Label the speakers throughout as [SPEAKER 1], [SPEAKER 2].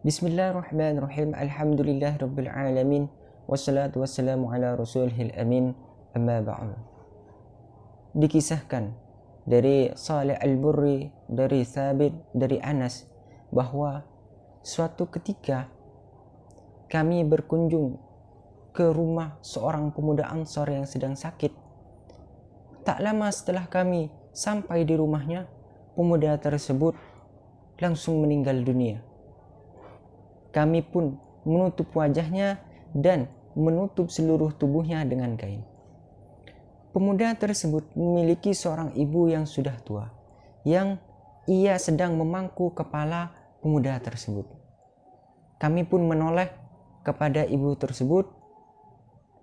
[SPEAKER 1] Bismillahirrahmanirrahim. Alhamdulillah rabbil alamin. Wassalatu wassalamu ala rasulihil amin. Amma ba'du. Dikisahkan dari Saleh Al-Burri, dari Thabit, dari Anas bahwa suatu ketika kami berkunjung ke rumah seorang pemuda Ansor yang sedang sakit. Tak lama setelah kami sampai di rumahnya, pemuda tersebut langsung meninggal dunia kami pun menutup wajahnya dan menutup seluruh tubuhnya dengan kain. Pemuda tersebut memiliki seorang ibu yang sudah tua, yang ia sedang memangku kepala pemuda tersebut. Kami pun menoleh kepada ibu tersebut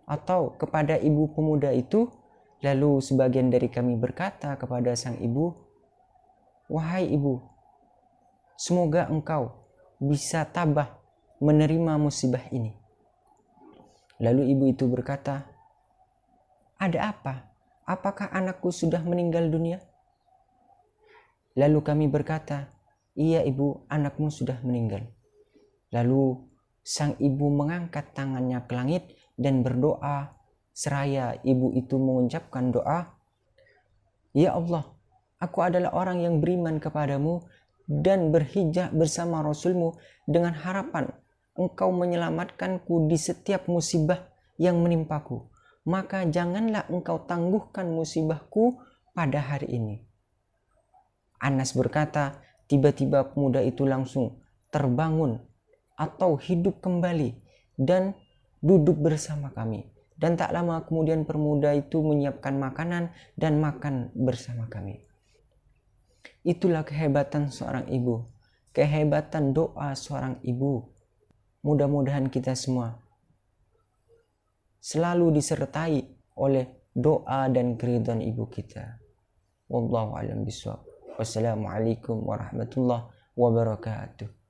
[SPEAKER 1] atau kepada ibu pemuda itu, lalu sebagian dari kami berkata kepada sang ibu, "Wahai ibu, semoga engkau bisa tabah menerima musibah ini. Lalu ibu itu berkata, "Ada apa? Apakah anakku sudah meninggal dunia?" Lalu kami berkata, "Iya, ibu, anakmu sudah meninggal." Lalu sang ibu mengangkat tangannya ke langit dan berdoa seraya ibu itu mengucapkan doa, "Ya Allah, aku adalah orang yang beriman kepadamu dan berhijrah bersama Rasulmu dengan harapan engkau menyelamatkanku di setiap musibah yang menimpaku, maka janganlah engkau tangguhkan musibahku pada hari ini. Anas berkata, tiba-tiba pemuda itu langsung terbangun atau hidup kembali dan duduk bersama kami. Dan tak lama kemudian pemuda itu menyiapkan makanan dan makan bersama kami. Itulah kehebatan seorang ibu, kehebatan doa seorang ibu mudah-mudahan kita semua selalu disertai oleh doa dan keridhaan ibu kita. Wallahu a'lam bishawab. Wassalamualaikum warahmatullahi wabarakatuh.